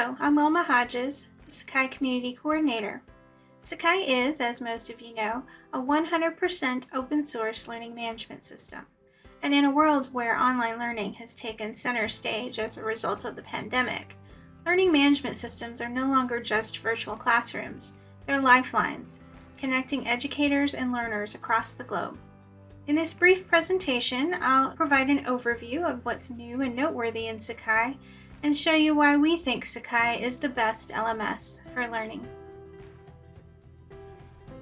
I'm Wilma Hodges, the Sakai Community Coordinator. Sakai is, as most of you know, a 100% open source learning management system. And in a world where online learning has taken center stage as a result of the pandemic, learning management systems are no longer just virtual classrooms, they're lifelines, connecting educators and learners across the globe. In this brief presentation, I'll provide an overview of what's new and noteworthy in Sakai and show you why we think Sakai is the best LMS for learning.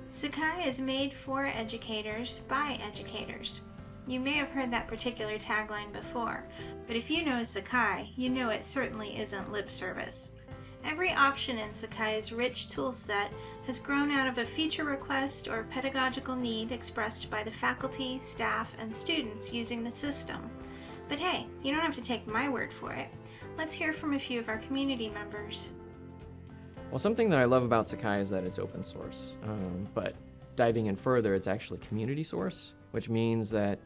Sakai is made for educators by educators. You may have heard that particular tagline before, but if you know Sakai, you know it certainly isn't lip service. Every option in Sakai's rich toolset has grown out of a feature request or pedagogical need expressed by the faculty, staff, and students using the system. But hey, you don't have to take my word for it. Let's hear from a few of our community members. Well, something that I love about Sakai is that it's open source. Um, but diving in further, it's actually community source, which means that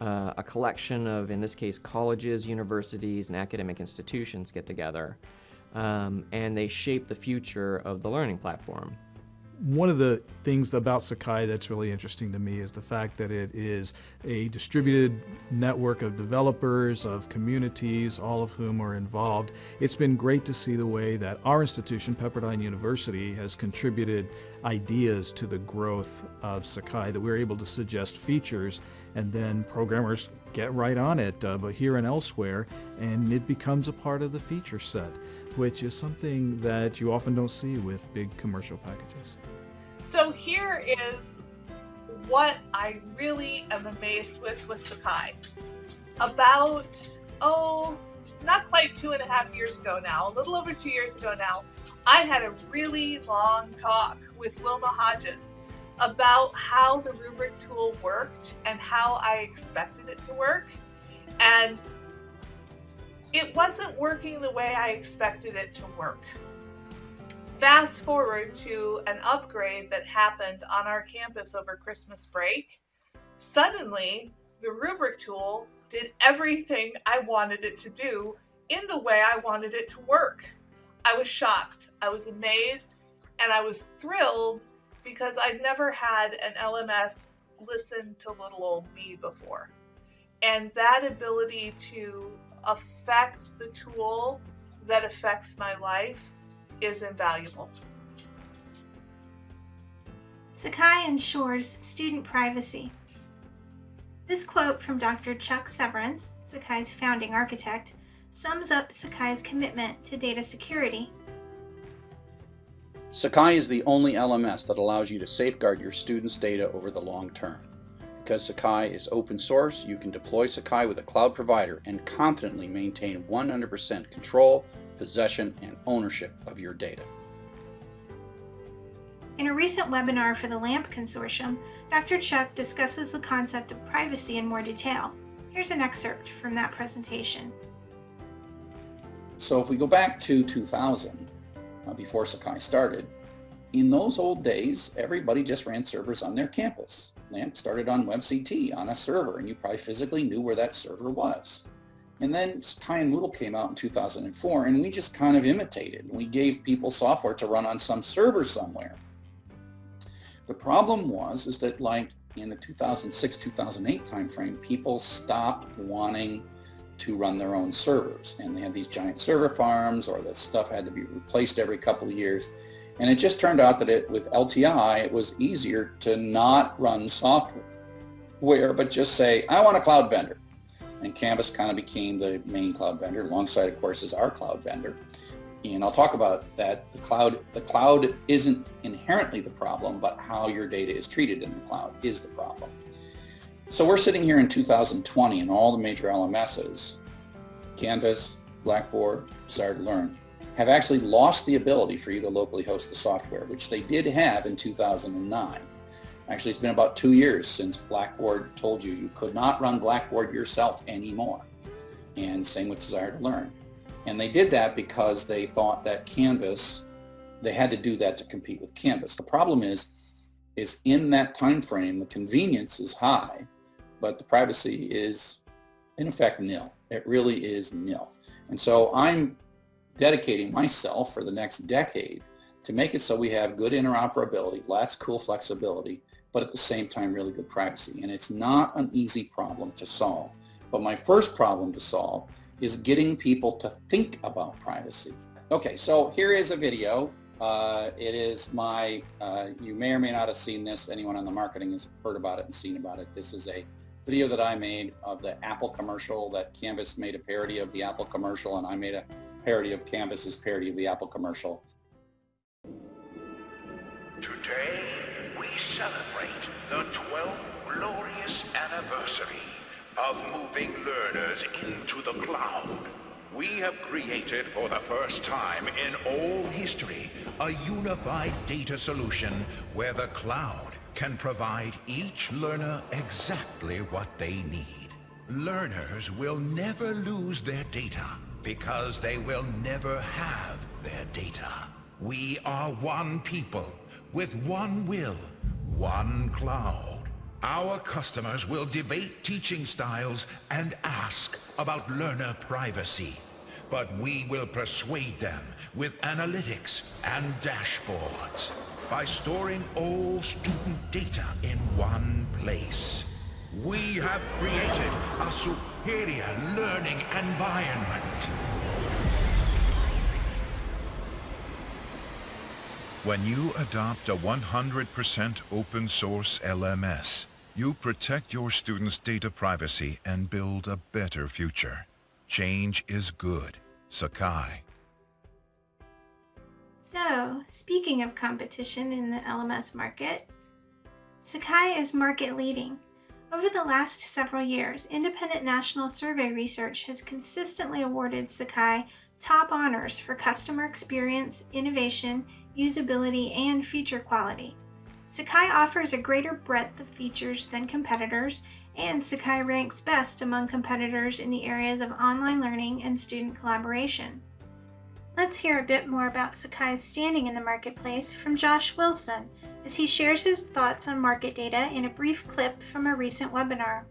uh, a collection of, in this case, colleges, universities, and academic institutions get together um, and they shape the future of the learning platform. One of the things about Sakai that's really interesting to me is the fact that it is a distributed network of developers, of communities, all of whom are involved. It's been great to see the way that our institution, Pepperdine University, has contributed ideas to the growth of Sakai, that we're able to suggest features and then programmers get right on it, uh, but here and elsewhere, and it becomes a part of the feature set, which is something that you often don't see with big commercial packages. So here is what I really am amazed with with Sakai. About, oh, not quite two and a half years ago now, a little over two years ago now, I had a really long talk with Wilma Hodges about how the rubric tool worked and how I expected it to work. And it wasn't working the way I expected it to work. Fast forward to an upgrade that happened on our campus over Christmas break. Suddenly, the rubric tool did everything I wanted it to do in the way I wanted it to work. I was shocked, I was amazed, and I was thrilled because I've never had an LMS listen to little old me before. And that ability to affect the tool that affects my life is invaluable. Sakai ensures student privacy. This quote from Dr. Chuck Severance, Sakai's founding architect, sums up Sakai's commitment to data security Sakai is the only LMS that allows you to safeguard your students' data over the long term. Because Sakai is open source, you can deploy Sakai with a cloud provider and confidently maintain 100% control, possession, and ownership of your data. In a recent webinar for the LAMP Consortium, Dr. Chuck discusses the concept of privacy in more detail. Here's an excerpt from that presentation. So if we go back to 2000, uh, before Sakai started, in those old days, everybody just ran servers on their campus. LAMP started on WebCT on a server, and you probably physically knew where that server was. And then Sakai and Moodle came out in 2004, and we just kind of imitated. We gave people software to run on some server somewhere. The problem was is that like in the 2006-2008 timeframe, people stopped wanting to run their own servers. And they had these giant server farms or the stuff had to be replaced every couple of years. And it just turned out that it with LTI, it was easier to not run software, but just say, I want a cloud vendor. And Canvas kind of became the main cloud vendor alongside, of course, is our cloud vendor. And I'll talk about that. The cloud, the cloud isn't inherently the problem, but how your data is treated in the cloud is the problem. So we're sitting here in 2020 and all the major LMSs, Canvas, Blackboard, Desire2Learn, have actually lost the ability for you to locally host the software, which they did have in 2009. Actually, it's been about two years since Blackboard told you you could not run Blackboard yourself anymore. And same with Desire2Learn. And they did that because they thought that Canvas, they had to do that to compete with Canvas. The problem is, is in that time frame, the convenience is high, but the privacy is in effect nil. It really is nil. And so I'm dedicating myself for the next decade to make it so we have good interoperability, lots of cool flexibility, but at the same time, really good privacy. And it's not an easy problem to solve. But my first problem to solve is getting people to think about privacy. Okay, so here is a video. Uh, it is my, uh, you may or may not have seen this. Anyone on the marketing has heard about it and seen about it. This is a video that I made of the Apple commercial that Canvas made a parody of the Apple commercial and I made a parody of Canvas's parody of the Apple commercial. Today, we celebrate the 12th glorious anniversary of moving learners into the cloud. We have created for the first time in all history a unified data solution where the cloud can provide each learner exactly what they need. Learners will never lose their data because they will never have their data. We are one people with one will, one cloud. Our customers will debate teaching styles and ask about learner privacy. But we will persuade them with analytics and dashboards by storing all student data in one place. We have created a superior learning environment. When you adopt a 100% open source LMS, you protect your students' data privacy and build a better future. Change is good. Sakai. So, speaking of competition in the LMS market, Sakai is market leading. Over the last several years, independent national survey research has consistently awarded Sakai top honors for customer experience, innovation, usability, and feature quality. Sakai offers a greater breadth of features than competitors, and Sakai ranks best among competitors in the areas of online learning and student collaboration. Let's hear a bit more about Sakai's standing in the marketplace from Josh Wilson as he shares his thoughts on market data in a brief clip from a recent webinar.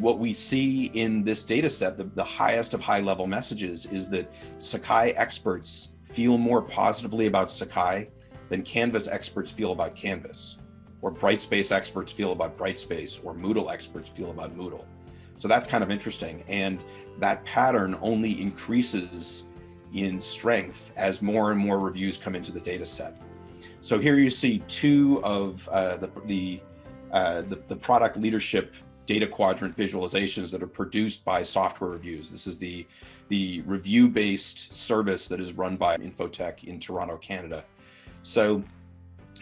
What we see in this data set, the, the highest of high level messages, is that Sakai experts feel more positively about Sakai than Canvas experts feel about Canvas, or Brightspace experts feel about Brightspace, or Moodle experts feel about Moodle. So that's kind of interesting. And that pattern only increases in strength as more and more reviews come into the data set. So here you see two of uh, the, the, uh, the, the product leadership data quadrant visualizations that are produced by SoftwareReviews. This is the, the review-based service that is run by Info-Tech in Toronto, Canada. So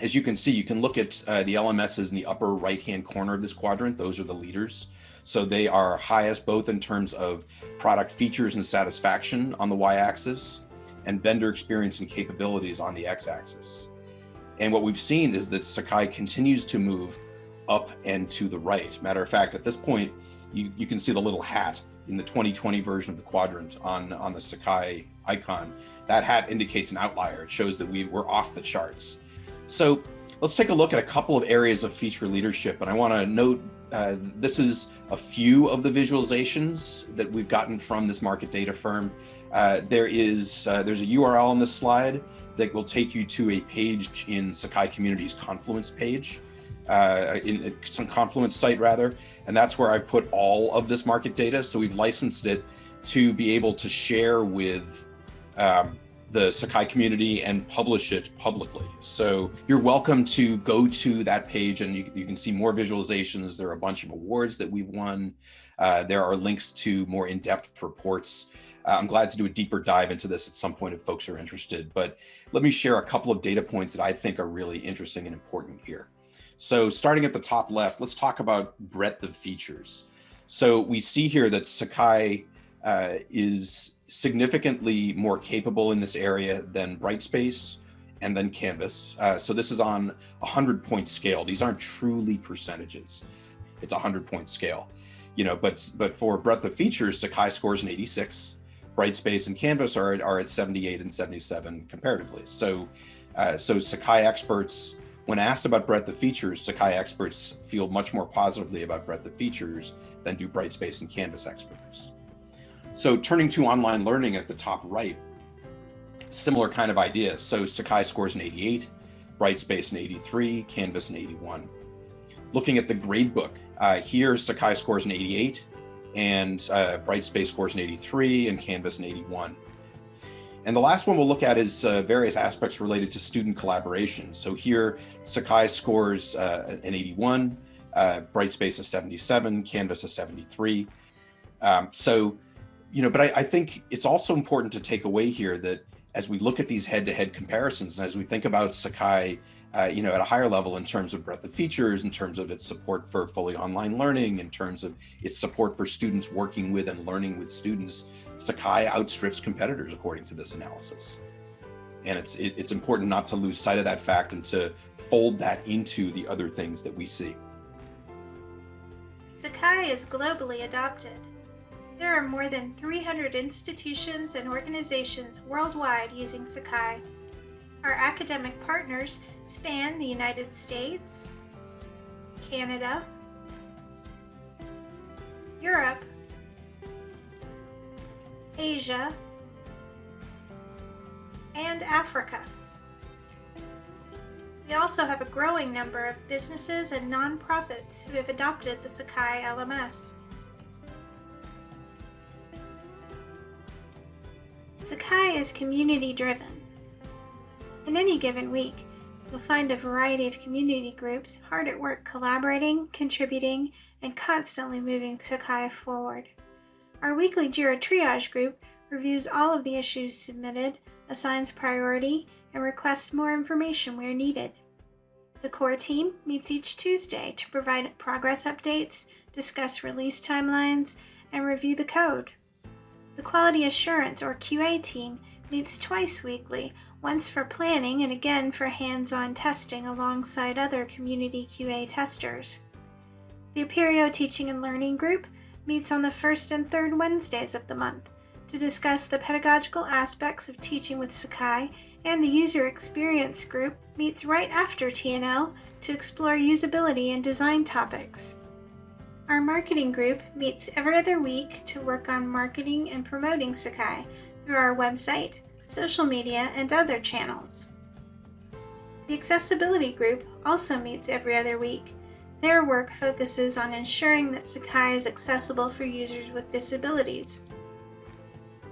as you can see, you can look at uh, the LMSs in the upper right-hand corner of this quadrant. Those are the leaders. So they are highest both in terms of product features and satisfaction on the y-axis and vendor experience and capabilities on the x-axis. And what we've seen is that Sakai continues to move up and to the right. Matter of fact, at this point, you, you can see the little hat in the 2020 version of the quadrant on, on the Sakai icon. That hat indicates an outlier. It shows that we were off the charts. So let's take a look at a couple of areas of feature leadership. And I want to note uh, this is a few of the visualizations that we've gotten from this market data firm. Uh, there is uh, there's a URL on this slide that will take you to a page in Sakai Community's Confluence page uh, in some Confluence site rather, and that's where I put all of this market data. So we've licensed it to be able to share with um, the Sakai community and publish it publicly. So you're welcome to go to that page and you, you can see more visualizations. There are a bunch of awards that we've won. Uh, there are links to more in-depth reports. Uh, I'm glad to do a deeper dive into this at some point if folks are interested, but let me share a couple of data points that I think are really interesting and important here. So starting at the top left, let's talk about breadth of features. So we see here that Sakai uh, is significantly more capable in this area than Brightspace and then Canvas. Uh, so this is on a 100 point scale. These aren't truly percentages. It's a 100 point scale. You know, but but for breadth of features, Sakai scores an 86. Brightspace and Canvas are, are at 78 and 77 comparatively. So, uh, so Sakai experts when asked about breadth of features, Sakai experts feel much more positively about breadth of features than do Brightspace and Canvas experts. So turning to online learning at the top right, similar kind of idea. So Sakai scores an 88, Brightspace an 83, Canvas an 81. Looking at the gradebook, uh, here Sakai scores an 88, and uh, Brightspace scores an 83, and Canvas an 81. And the last one we'll look at is uh, various aspects related to student collaboration. So here, Sakai scores uh, an 81, uh, Brightspace a 77, Canvas a 73. Um, so, you know, but I, I, think it's also important to take away here that as we look at these head-to-head -head comparisons, and as we think about Sakai, uh, you know, at a higher level in terms of breadth of features, in terms of its support for fully online learning, in terms of its support for students working with and learning with students, Sakai outstrips competitors according to this analysis. And it's, it, it's important not to lose sight of that fact and to fold that into the other things that we see. Sakai is globally adopted. There are more than 300 institutions and organizations worldwide using Sakai. Our academic partners span the United States, Canada, Europe, Asia, and Africa. We also have a growing number of businesses and nonprofits who have adopted the Sakai LMS. Sakai is community driven. In any given week, you'll find a variety of community groups hard at work collaborating, contributing, and constantly moving Sakai forward. Our weekly JIRA triage group reviews all of the issues submitted, assigns priority, and requests more information where needed. The core team meets each Tuesday to provide progress updates, discuss release timelines, and review the code. The Quality Assurance or QA team meets twice weekly, once for planning and again for hands-on testing alongside other community QA testers. The Apereo Teaching and Learning Group meets on the first and third Wednesdays of the month to discuss the pedagogical aspects of teaching with Sakai, and the User Experience Group meets right after TNL to explore usability and design topics. Our marketing group meets every other week to work on marketing and promoting Sakai through our website, social media, and other channels. The accessibility group also meets every other week their work focuses on ensuring that Sakai is accessible for users with disabilities.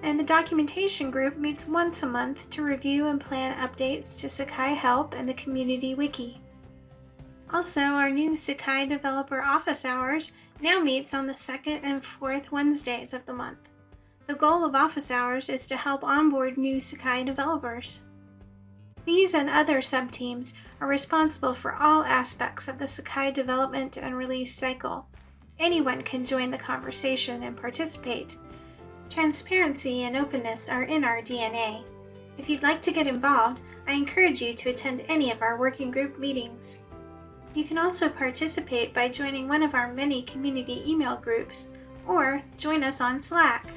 And the documentation group meets once a month to review and plan updates to Sakai Help and the Community Wiki. Also, our new Sakai Developer Office Hours now meets on the second and fourth Wednesdays of the month. The goal of office hours is to help onboard new Sakai developers. These and other subteams are responsible for all aspects of the Sakai development and release cycle. Anyone can join the conversation and participate. Transparency and openness are in our DNA. If you'd like to get involved, I encourage you to attend any of our working group meetings. You can also participate by joining one of our many community email groups or join us on Slack.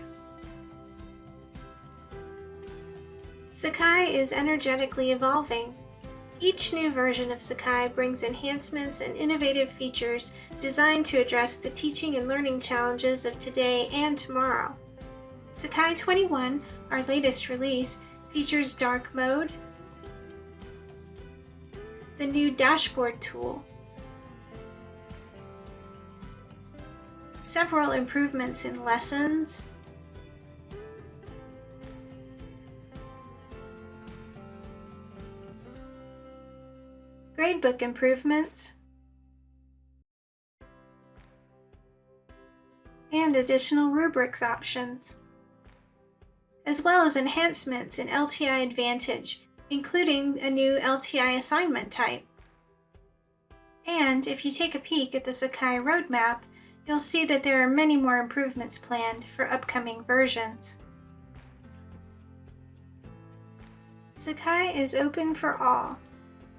Sakai is energetically evolving. Each new version of Sakai brings enhancements and innovative features designed to address the teaching and learning challenges of today and tomorrow. Sakai 21, our latest release, features dark mode, the new dashboard tool, several improvements in lessons, gradebook improvements, and additional rubrics options, as well as enhancements in LTI Advantage, including a new LTI assignment type. And if you take a peek at the Sakai roadmap, you'll see that there are many more improvements planned for upcoming versions. Sakai is open for all.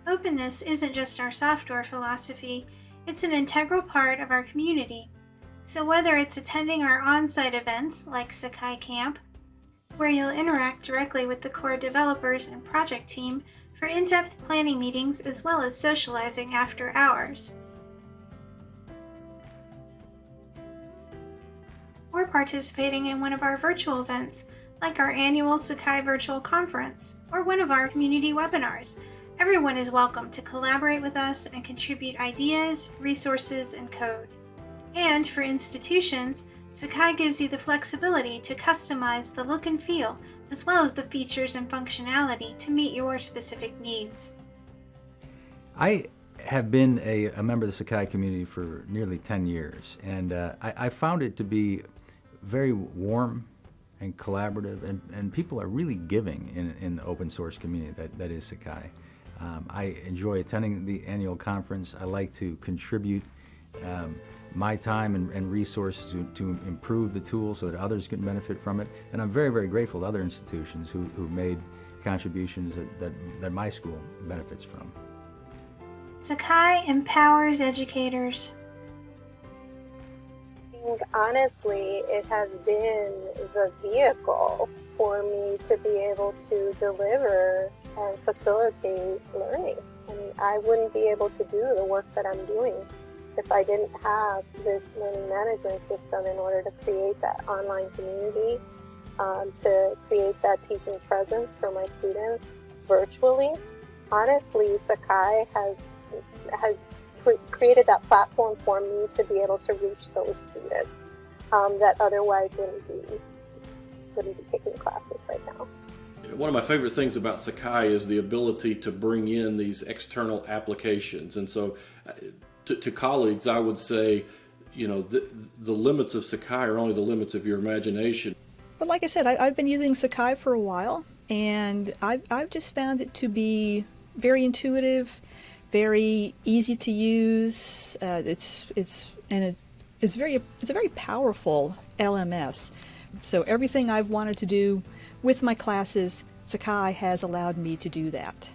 Openness isn't just our software philosophy, it's an integral part of our community. So whether it's attending our on-site events like Sakai Camp, where you'll interact directly with the core developers and project team for in-depth planning meetings as well as socializing after hours. Or participating in one of our virtual events like our annual Sakai Virtual Conference or one of our community webinars. Everyone is welcome to collaborate with us and contribute ideas, resources, and code. And for institutions, Sakai gives you the flexibility to customize the look and feel, as well as the features and functionality to meet your specific needs. I have been a, a member of the Sakai community for nearly 10 years, and uh, I, I found it to be very warm and collaborative, and, and people are really giving in, in the open source community that, that is Sakai. Um, I enjoy attending the annual conference. I like to contribute um, my time and, and resources to, to, improve the tool so that others can benefit from it. And I'm very, very grateful to other institutions who, who made contributions that, that, that my school benefits from. Sakai empowers educators. honestly, it has been the vehicle for me to be able to deliver and facilitate learning. I mean, I wouldn't be able to do the work that I'm doing if I didn't have this learning management system in order to create that online community, um, to create that teaching presence for my students virtually. Honestly, Sakai has has created that platform for me to be able to reach those students um, that otherwise wouldn't be wouldn't be taking classes right now. One of my favorite things about Sakai is the ability to bring in these external applications, and so uh, to, to colleagues, I would say, you know, the, the limits of Sakai are only the limits of your imagination. But like I said, I, have been using Sakai for a while, and I've, I've just found it to be very intuitive, very easy to use. Uh, it's it's and it's, it's very it's a very powerful LMS. So everything I've wanted to do with my classes, Sakai has allowed me to do that.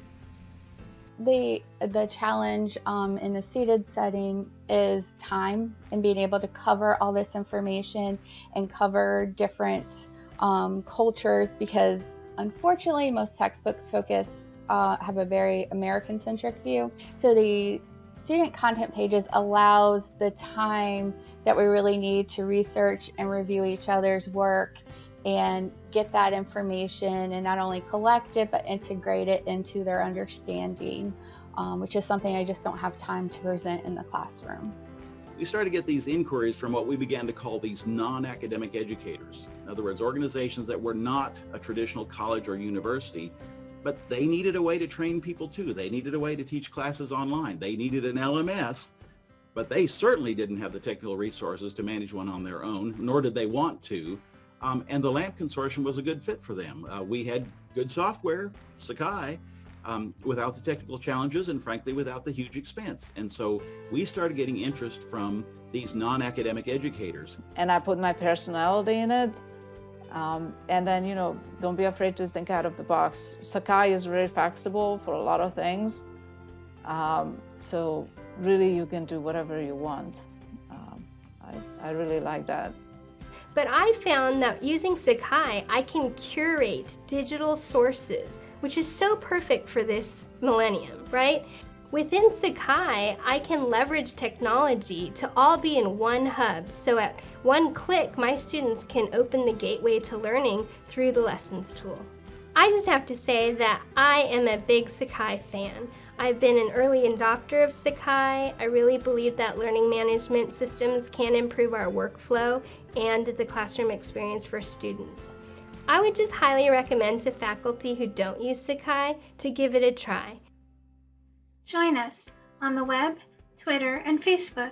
The the challenge um, in a seated setting is time and being able to cover all this information and cover different um, cultures because unfortunately most textbooks focus uh, have a very American centric view. So the student content pages allows the time that we really need to research and review each other's work and get that information and not only collect it but integrate it into their understanding, um, which is something I just don't have time to present in the classroom. We started to get these inquiries from what we began to call these non-academic educators. In other words, organizations that were not a traditional college or university, but they needed a way to train people too. They needed a way to teach classes online. They needed an LMS, but they certainly didn't have the technical resources to manage one on their own, nor did they want to. Um, and the LAMP consortium was a good fit for them. Uh, we had good software, Sakai, um, without the technical challenges and frankly without the huge expense. And so we started getting interest from these non-academic educators. And I put my personality in it. Um, and then, you know, don't be afraid to think out of the box. Sakai is very flexible for a lot of things. Um, so really you can do whatever you want. Um, I, I really like that. But I found that using Sakai, I can curate digital sources, which is so perfect for this millennium, right? Within Sakai, I can leverage technology to all be in one hub, so at one click, my students can open the gateway to learning through the Lessons tool. I just have to say that I am a big Sakai fan. I've been an early adopter of Sakai. I really believe that learning management systems can improve our workflow and the classroom experience for students. I would just highly recommend to faculty who don't use Sakai to give it a try. Join us on the web, Twitter, and Facebook